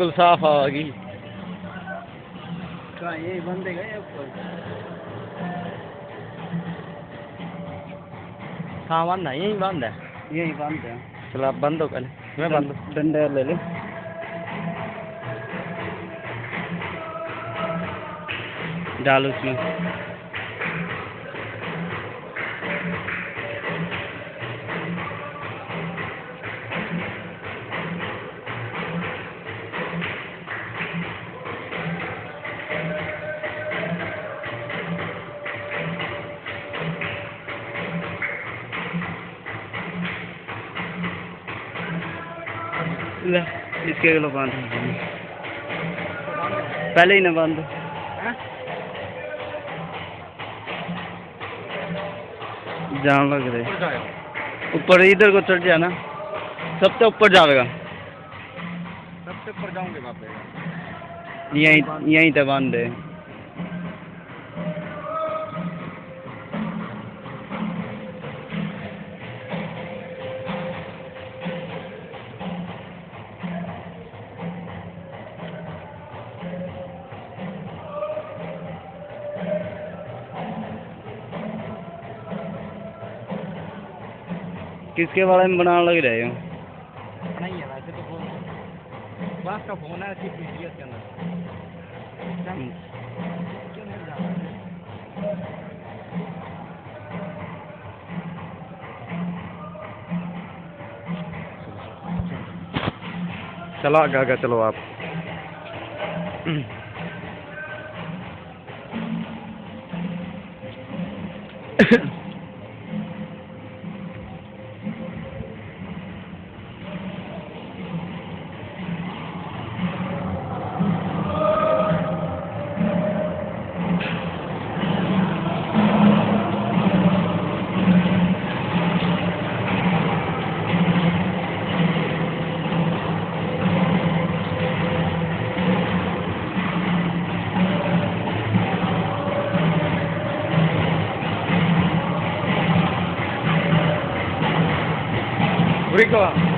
بالکل صاف آ گئی یہ بند ہے کہاں بند ہے۔ یہی بند ہے۔ چلو آپ بند ہو پہلے میں بند ڈنڈا لے لے ڈالو اس میں۔ اس کے گلو بند۔ پہلے ہی نہ بند۔ جان لگ رہے اوپر ادھر کو چڑھ جانا۔ سب سے اوپر جائے گا۔ سب سے اوپر جاؤں گے یہیں یہیں بند ہے۔ کس کے بارے میں بنانے لگ رہے ہو نہیں ہے ویسے تو فون بس کا فون ہے صرف پی کے اندر کیوں نہیں جا رہا چلو آگے آگے چلو آپ go out.